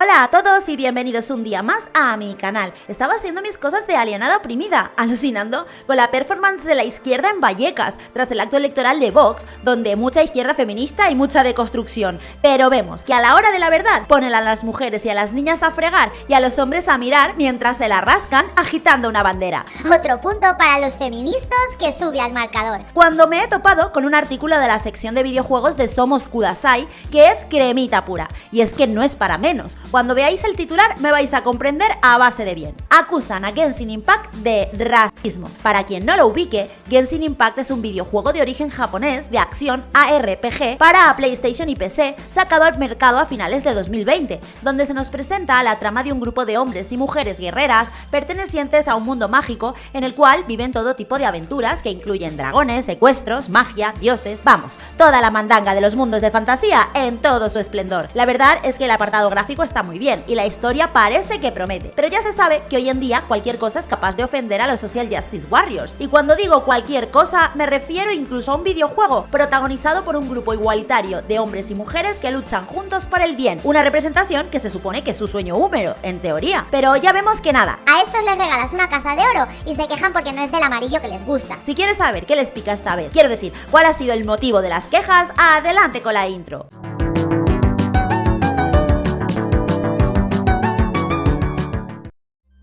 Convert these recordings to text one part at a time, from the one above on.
Hola a todos y bienvenidos un día más a mi canal. Estaba haciendo mis cosas de alienada oprimida, alucinando con la performance de la izquierda en Vallecas, tras el acto electoral de Vox, donde mucha izquierda feminista y mucha deconstrucción. Pero vemos que a la hora de la verdad ponen a las mujeres y a las niñas a fregar y a los hombres a mirar mientras se la rascan agitando una bandera. Otro punto para los feministas que sube al marcador. Cuando me he topado con un artículo de la sección de videojuegos de Somos Kudasai, que es cremita pura, y es que no es para menos. Cuando veáis el titular me vais a comprender a base de bien. Acusan a Genshin Impact de racismo. Para quien no lo ubique, Genshin Impact es un videojuego de origen japonés de acción ARPG para PlayStation y PC sacado al mercado a finales de 2020, donde se nos presenta la trama de un grupo de hombres y mujeres guerreras pertenecientes a un mundo mágico en el cual viven todo tipo de aventuras que incluyen dragones, secuestros, magia, dioses, vamos, toda la mandanga de los mundos de fantasía en todo su esplendor. La verdad es que el apartado gráfico está muy bien y la historia parece que promete. Pero ya se sabe que hoy en día cualquier cosa es capaz de ofender a los Social Justice Warriors. Y cuando digo cualquier cosa, me refiero incluso a un videojuego protagonizado por un grupo igualitario de hombres y mujeres que luchan juntos por el bien. Una representación que se supone que es su sueño húmero, en teoría. Pero ya vemos que nada. A estos les regalas una casa de oro y se quejan porque no es del amarillo que les gusta. Si quieres saber qué les pica esta vez, quiero decir, cuál ha sido el motivo de las quejas, adelante con la intro.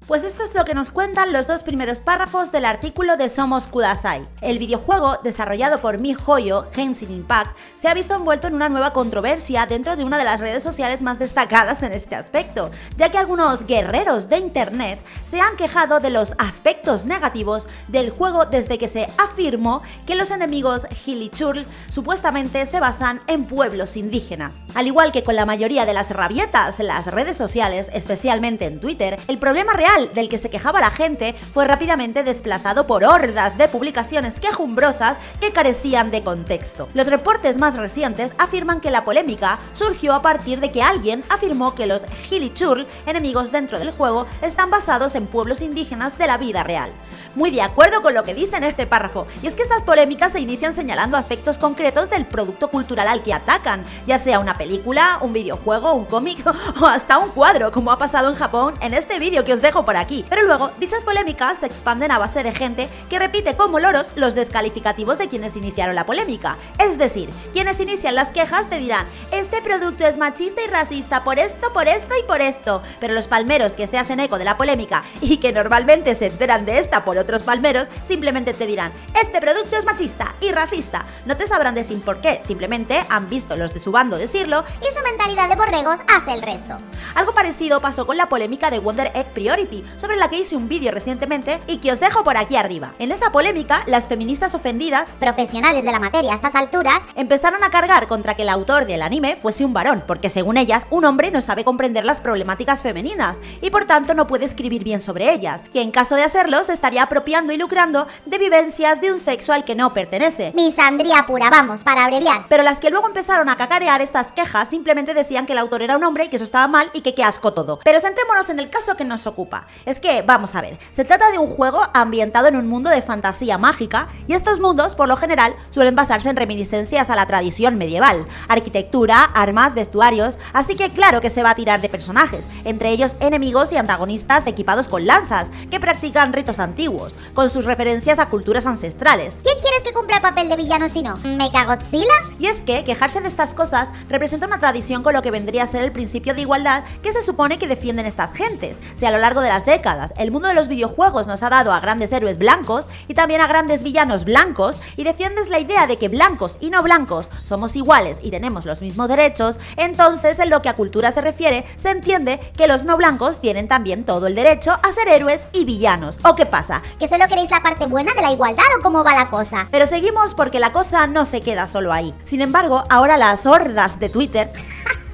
Pues esto es lo que nos cuentan los dos primeros párrafos del artículo de Somos Kudasai. El videojuego, desarrollado por Mi Joyo, Genshin Impact, se ha visto envuelto en una nueva controversia dentro de una de las redes sociales más destacadas en este aspecto, ya que algunos guerreros de internet se han quejado de los aspectos negativos del juego desde que se afirmó que los enemigos Hilichurl supuestamente se basan en pueblos indígenas. Al igual que con la mayoría de las rabietas en las redes sociales, especialmente en Twitter, el problema real del que se quejaba la gente fue rápidamente desplazado por hordas de publicaciones quejumbrosas que carecían de contexto. Los reportes más recientes afirman que la polémica surgió a partir de que alguien afirmó que los Hilichurl, enemigos dentro del juego, están basados en pueblos indígenas de la vida real. Muy de acuerdo con lo que dice en este párrafo, y es que estas polémicas se inician señalando aspectos concretos del producto cultural al que atacan, ya sea una película, un videojuego, un cómic o hasta un cuadro, como ha pasado en Japón en este vídeo que os dejo por aquí. Pero luego, dichas polémicas se expanden a base de gente que repite como loros los descalificativos de quienes iniciaron la polémica. Es decir, quienes inician las quejas te dirán, este producto es machista y racista por esto, por esto y por esto. Pero los palmeros que se hacen eco de la polémica y que normalmente se enteran de esta por otros palmeros, simplemente te dirán, este producto es machista y racista. No te sabrán decir por qué, simplemente han visto los de su bando decirlo y su mentalidad de borregos hace el resto. Algo parecido pasó con la polémica de Wonder Egg Priority, sobre la que hice un vídeo recientemente y que os dejo por aquí arriba. En esa polémica, las feministas ofendidas, profesionales de la materia a estas alturas, empezaron a cargar contra que el autor del anime fuese un varón, porque según ellas, un hombre no sabe comprender las problemáticas femeninas y por tanto no puede escribir bien sobre ellas, que en caso de hacerlo se estaría apropiando y lucrando de vivencias de un sexo al que no pertenece. Misandría pura, vamos, para abreviar. Pero las que luego empezaron a cacarear estas quejas simplemente decían que el autor era un hombre y que eso estaba mal y que qué asco todo. Pero centrémonos en el caso que nos ocupa. Es que, vamos a ver, se trata de un juego ambientado en un mundo de fantasía mágica y estos mundos, por lo general, suelen basarse en reminiscencias a la tradición medieval, arquitectura, armas, vestuarios, así que claro que se va a tirar de personajes, entre ellos enemigos y antagonistas equipados con lanzas, que practican ritos antiguos, con sus referencias a culturas ancestrales. ¿Quién quieres que cumpla el papel de villano si no? ¿Mechagodzilla? Y es que quejarse de estas cosas representa una tradición con lo que vendría a ser el principio de igualdad que se supone que defienden estas gentes, si a lo largo de las décadas el mundo de los videojuegos nos ha dado a grandes héroes blancos y también a grandes villanos blancos y defiendes la idea de que blancos y no blancos somos iguales y tenemos los mismos derechos, entonces en lo que a cultura se refiere se entiende que los no blancos tienen también todo el derecho a ser héroes y villanos. ¿O qué pasa? ¿Que solo queréis la parte buena de la igualdad o cómo va la cosa? Pero seguimos porque la cosa no se queda solo ahí. Sin embargo, ahora las hordas de Twitter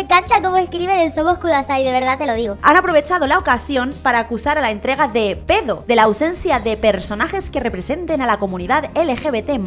me encanta cómo escriben en Somos Kudasai, de verdad te lo digo. Han aprovechado la ocasión para acusar a la entrega de pedo, de la ausencia de personajes que representen a la comunidad LGBT+,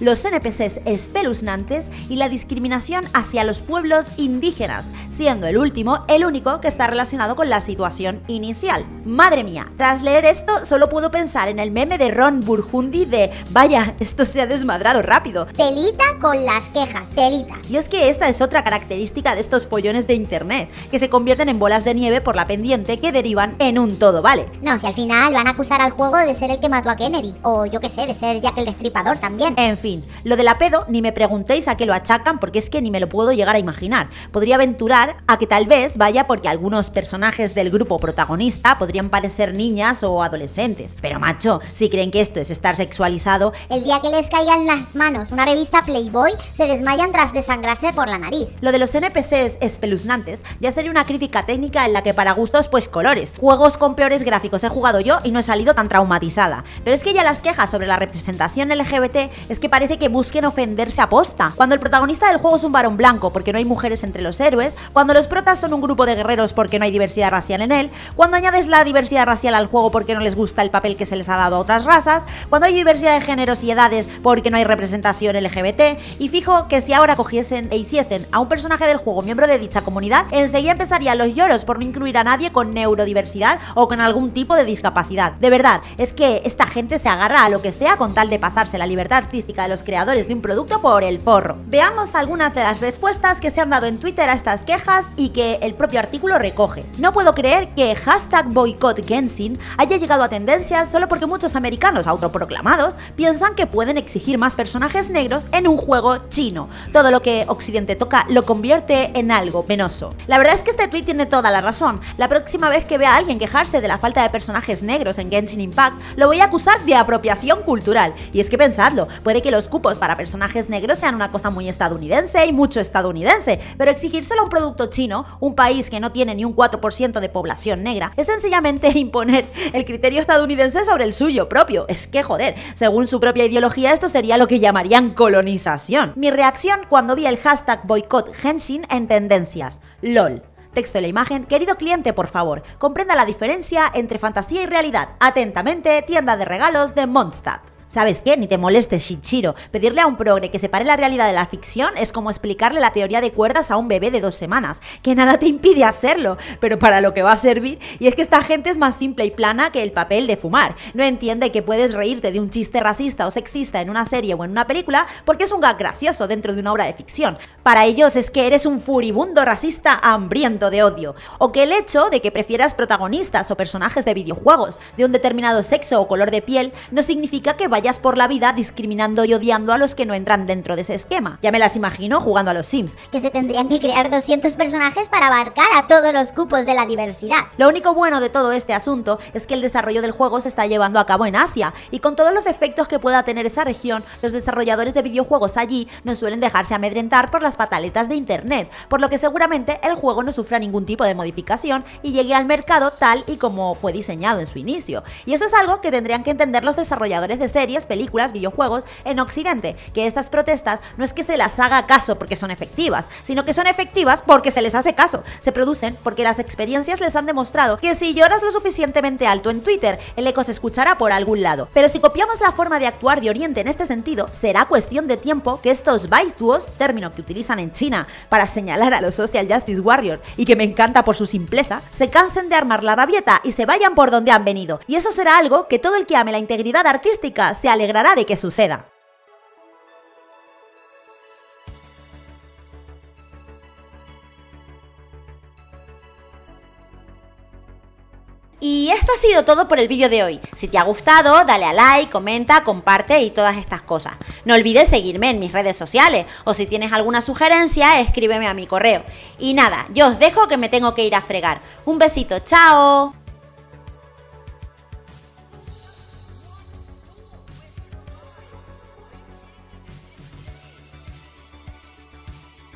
los NPCs espeluznantes y la discriminación hacia los pueblos indígenas, siendo el último el único que está relacionado con la situación inicial. Madre mía, tras leer esto solo puedo pensar en el meme de Ron Burgundy de vaya, esto se ha desmadrado rápido. Telita con las quejas, telita. Y es que esta es otra característica de estos estos follones de internet, que se convierten en bolas de nieve por la pendiente que derivan en un todo, ¿vale? No, si al final van a acusar al juego de ser el que mató a Kennedy, o yo qué sé, de ser Jack el Destripador también. En fin, lo de la pedo ni me preguntéis a qué lo achacan porque es que ni me lo puedo llegar a imaginar. Podría aventurar a que tal vez vaya porque algunos personajes del grupo protagonista podrían parecer niñas o adolescentes. Pero macho, si creen que esto es estar sexualizado, El día que les caiga en las manos una revista Playboy, se desmayan tras desangrarse por la nariz. Lo de los NPCs espeluznantes ya sería una crítica técnica en la que para gustos pues colores. Juegos con peores gráficos he jugado yo y no he salido tan traumatizada. Pero es que ya las quejas sobre la representación LGBT es que parece que busquen ofenderse a posta. Cuando el protagonista del juego es un varón blanco porque no hay mujeres entre los héroes, cuando los protas son un grupo de guerreros porque no hay diversidad racial en él, cuando añades la diversidad racial al juego porque no les gusta el papel que se les ha dado a otras razas, cuando hay diversidad de géneros y edades porque no hay representación LGBT, y fijo que si ahora cogiesen e hiciesen a un personaje del juego miembro de dicha comunidad, enseguida empezarían los lloros por no incluir a nadie con neurodiversidad o con algún tipo de discapacidad. De verdad, es que esta gente se agarra a lo que sea con tal de pasarse la libertad artística de los creadores de un producto por el forro. Veamos algunas de las respuestas que se han dado en Twitter a estas quejas y que el propio artículo recoge. No puedo creer que hashtag boycott Genshin haya llegado a tendencias solo porque muchos americanos autoproclamados piensan que pueden exigir más personajes negros en un juego chino. Todo lo que Occidente toca lo convierte en algo penoso. La verdad es que este tweet tiene toda la razón. La próxima vez que vea a alguien quejarse de la falta de personajes negros en Genshin Impact, lo voy a acusar de apropiación cultural. Y es que pensadlo, puede que los cupos para personajes negros sean una cosa muy estadounidense y mucho estadounidense, pero exigírselo a un producto chino, un país que no tiene ni un 4% de población negra, es sencillamente imponer el criterio estadounidense sobre el suyo propio. Es que joder, según su propia ideología esto sería lo que llamarían colonización. Mi reacción cuando vi el hashtag boycott Genshin en tendencias. LOL. Texto de la imagen, querido cliente, por favor, comprenda la diferencia entre fantasía y realidad. Atentamente, tienda de regalos de Mondstadt. ¿Sabes qué? Ni te molestes, Shichiro. Pedirle a un progre que separe la realidad de la ficción es como explicarle la teoría de cuerdas a un bebé de dos semanas, que nada te impide hacerlo, pero para lo que va a servir, y es que esta gente es más simple y plana que el papel de fumar. No entiende que puedes reírte de un chiste racista o sexista en una serie o en una película porque es un gag gracioso dentro de una obra de ficción. Para ellos es que eres un furibundo racista hambriento de odio, o que el hecho de que prefieras protagonistas o personajes de videojuegos de un determinado sexo o color de piel no significa que vayas por la vida discriminando y odiando a los que no entran dentro de ese esquema. Ya me las imagino jugando a los Sims. Que se tendrían que crear 200 personajes para abarcar a todos los cupos de la diversidad. Lo único bueno de todo este asunto es que el desarrollo del juego se está llevando a cabo en Asia, y con todos los defectos que pueda tener esa región, los desarrolladores de videojuegos allí no suelen dejarse amedrentar por las pataletas de internet, por lo que seguramente el juego no sufra ningún tipo de modificación y llegue al mercado tal y como fue diseñado en su inicio. Y eso es algo que tendrían que entender los desarrolladores de películas, videojuegos en Occidente, que estas protestas no es que se las haga caso porque son efectivas, sino que son efectivas porque se les hace caso. Se producen porque las experiencias les han demostrado que si lloras lo suficientemente alto en Twitter, el eco se escuchará por algún lado. Pero si copiamos la forma de actuar de Oriente en este sentido, será cuestión de tiempo que estos baituos, término que utilizan en China para señalar a los Social Justice Warriors y que me encanta por su simpleza, se cansen de armar la rabieta y se vayan por donde han venido. Y eso será algo que todo el que ame la integridad artística se alegrará de que suceda. Y esto ha sido todo por el vídeo de hoy. Si te ha gustado, dale a like, comenta, comparte y todas estas cosas. No olvides seguirme en mis redes sociales o si tienes alguna sugerencia, escríbeme a mi correo. Y nada, yo os dejo que me tengo que ir a fregar. Un besito, chao.